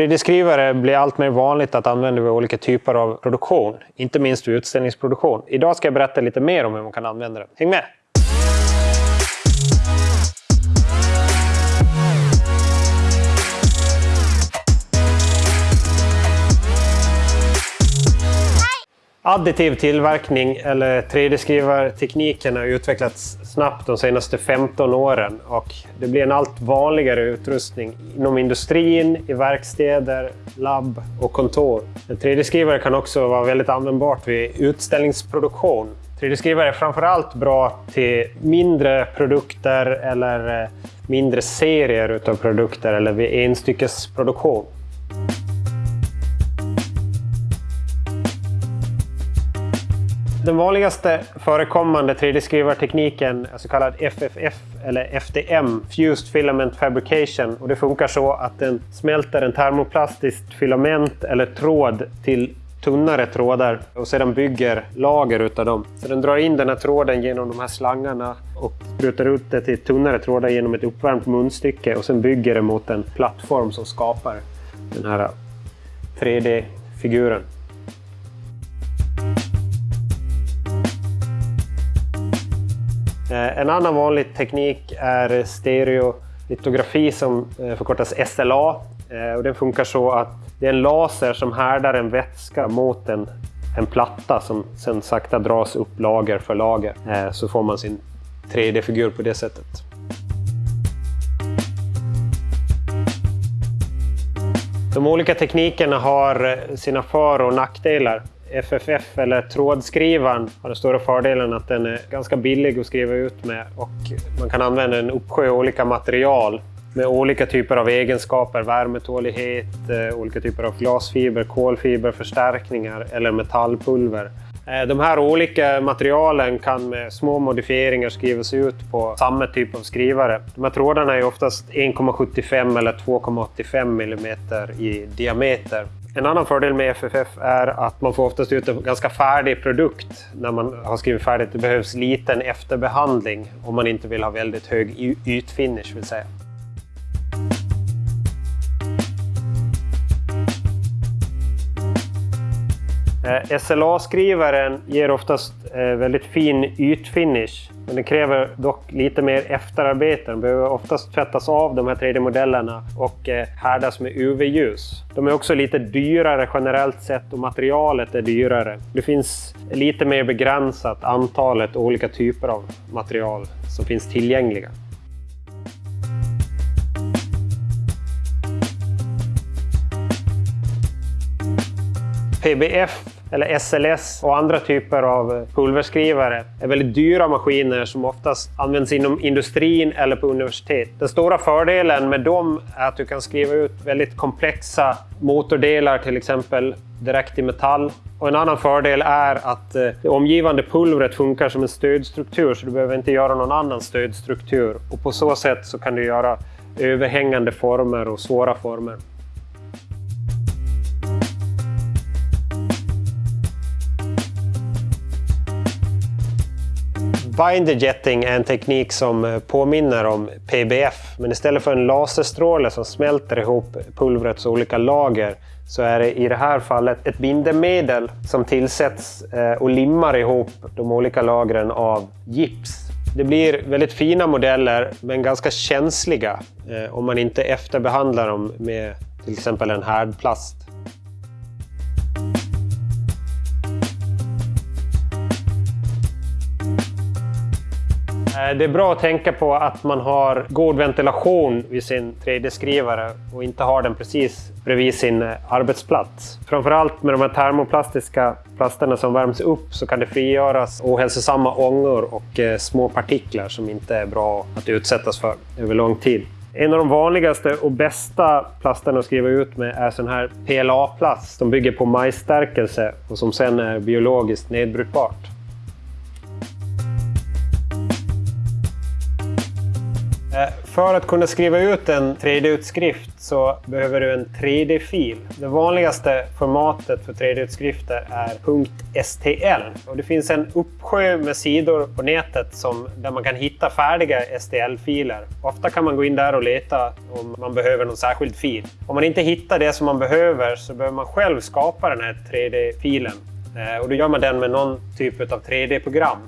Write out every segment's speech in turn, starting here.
3D-skrivare blir allt mer vanligt att använda vid olika typer av produktion, inte minst vid utställningsproduktion. Idag ska jag berätta lite mer om hur man kan använda den. Häng med! Additiv tillverkning eller 3D-skrivartekniken har utvecklats snabbt de senaste 15 åren och det blir en allt vanligare utrustning inom industrin, i verkstäder, labb och kontor. En 3D-skrivare kan också vara väldigt användbart vid utställningsproduktion. 3D-skrivare är framförallt bra till mindre produkter eller eh, mindre serier av produkter eller vid enstyckesproduktion. Den vanligaste förekommande 3D-skrivartekniken är så kallad FFF eller FDM, Fused Filament Fabrication. Och det funkar så att den smälter en termoplastiskt filament eller tråd till tunnare trådar och sedan bygger lager utav dem. Så den drar in den här tråden genom de här slangarna och sprutar ut det till tunnare trådar genom ett uppvärmt munstycke och sen bygger det mot en plattform som skapar den här 3D-figuren. Eh, en annan vanlig teknik är stereolitografi som eh, förkortas SLA. Eh, och den funkar så att det är en laser som härdar en vätska mot en, en platta som sen sakta dras upp lager för lager. Så får man sin 3D-figur på det sättet. De olika teknikerna har sina för och nackdelar. FFF eller trådskrivaren har den stora fördelen att den är ganska billig att skriva ut med och man kan använda en uppsjö olika material med olika typer av egenskaper, värmetålighet, eh, olika typer av glasfiber, kolfiber, förstärkningar eller metallpulver. Eh, de här olika materialen kan med små modifieringar skrivas ut på samma typ av skrivare. De här trådarna är oftast 1,75 eller 2,85 mm i diameter. En annan fördel med FFF är att man får oftast ut en ganska färdig produkt när man har skrivit färdigt. Det behövs liten efterbehandling om man inte vill ha väldigt hög ytfinish vill säga. Eh, SLA-skrivaren ger oftast eh, väldigt fin ytfinish, men den kräver dock lite mer efterarbete. De behöver oftast tvättas av de här 3D-modellerna och eh, härdas med UV-ljus. De är också lite dyrare generellt sett och materialet är dyrare. Det finns lite mer begränsat antalet olika typer av material som finns tillgängliga. PBF eller SLS och andra typer av pulverskrivare är väldigt dyra maskiner som oftast används inom industrin eller på universitet. Den stora fördelen med dem är att du kan skriva ut väldigt komplexa motordelar till exempel direkt i metall. Och en annan fördel är att eh, det omgivande pulvret funkar som en stödstruktur så du behöver inte göra någon annan stödstruktur. Och på så sätt så kan du göra överhängande former och svåra former. Binder jetting är en teknik som eh, påminner om PBF, men istället för en laserstråle som smälter ihop pulvrets olika lager så är det i det här fallet ett bindemedel som tillsätts eh, och limmar ihop de olika lagren av gips. Det blir väldigt fina modeller, men ganska känsliga eh, om man inte efterbehandlar dem med till exempel en härdplast. Eh, det är bra att tänka på att man har god ventilation vid sin 3D-skrivare och inte har den precis bredvid sin eh, arbetsplats. Framförallt med de här termoplastiska plasterna som värms upp så kan det frigöras ohälsosamma ångor och eh, små partiklar som inte är bra att utsättas för över lång tid. En av de vanligaste och bästa plasterna att skriva ut med är sån här PLA-plast som bygger på majsstärkelse och som sen är biologiskt nedbrytbart. För att kunna skriva ut en 3D-utskrift så behöver du en 3D-fil. Det vanligaste formatet för 3D-utskrifter är .stl. Och det finns en uppsjö med sidor på nätet som, där man kan hitta färdiga STL-filer. Ofta kan man gå in där och leta om man behöver någon särskild fil. Om man inte hittar det som man behöver så behöver man själv skapa den här 3D-filen. Eh, och då gör man den med någon typ av 3D-program.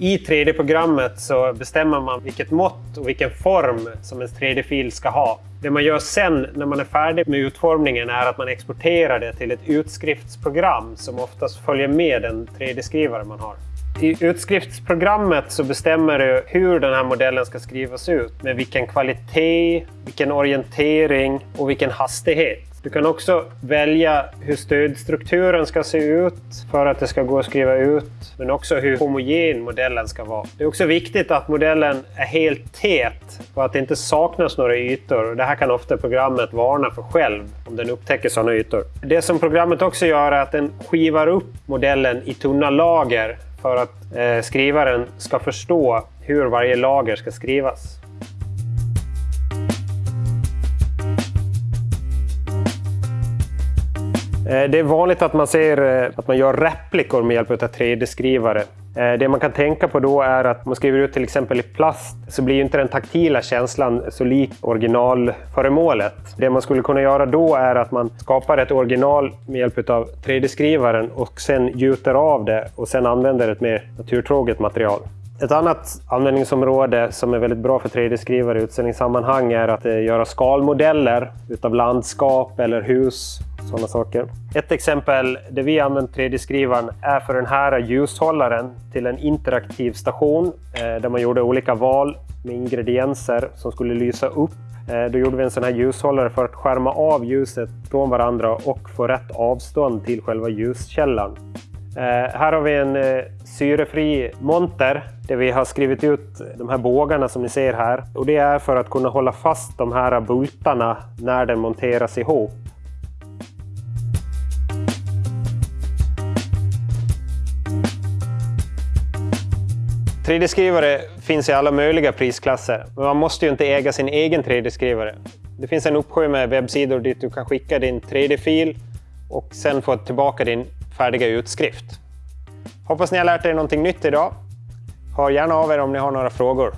I 3D-programmet så bestämmer man vilket mått och vilken form som en 3D-fil ska ha. Det man gör sen när man är färdig med utformningen är att man exporterar det till ett utskriftsprogram som oftast följer med den 3D-skrivare man har. I utskriftsprogrammet så bestämmer du hur den här modellen ska skrivas ut. Med vilken kvalitet, vilken orientering och vilken hastighet. Du kan också välja hur stödstrukturen ska se ut för att det ska gå att skriva ut, men också hur homogen modellen ska vara. Det är också viktigt att modellen är helt tät och att det inte saknas några ytor. Det här kan ofta programmet varna för själv om den upptäcker sådana ytor. Det som programmet också gör är att den skivar upp modellen i tunna lager för att eh, skrivaren ska förstå hur varje lager ska skrivas. Eh, det är vanligt att man ser eh, att man gör replikor med hjälp av 3D-skrivare. Eh, det man kan tänka på då är att man skriver ut till exempel i plast så blir inte den taktila känslan så lik originalföremålet. Det man skulle kunna göra då är att man skapar ett original med hjälp av 3D-skrivaren och sen gjuter av det och sen använder ett mer naturtroget material. Ett annat användningsområde som är väldigt bra för 3D-skrivare i utställningssammanhang är att göra skalmodeller utav landskap eller hus sådana saker. Ett exempel där vi använt 3D-skrivaren är för den här ljushållaren till en interaktiv station eh, där man gjorde olika val med ingredienser som skulle lysa upp. Eh, då gjorde vi en sån här ljushållare för att skärma av ljuset från varandra och få rätt avstånd till själva ljuskällan. Eh, här har vi en syrefri monter där vi har skrivit ut de här bågarna som ni ser här. Och Det är för att kunna hålla fast de här bultarna när den monteras ihop. 3D-skrivare finns i alla möjliga prisklasser, men man måste ju inte äga sin egen 3D-skrivare. Det finns en uppsjö med webbsidor dit du kan skicka din 3D-fil och sen få tillbaka din färdiga utskrift. Hoppas ni har lärt er någonting nytt idag. Hör gärna av er om ni har några frågor.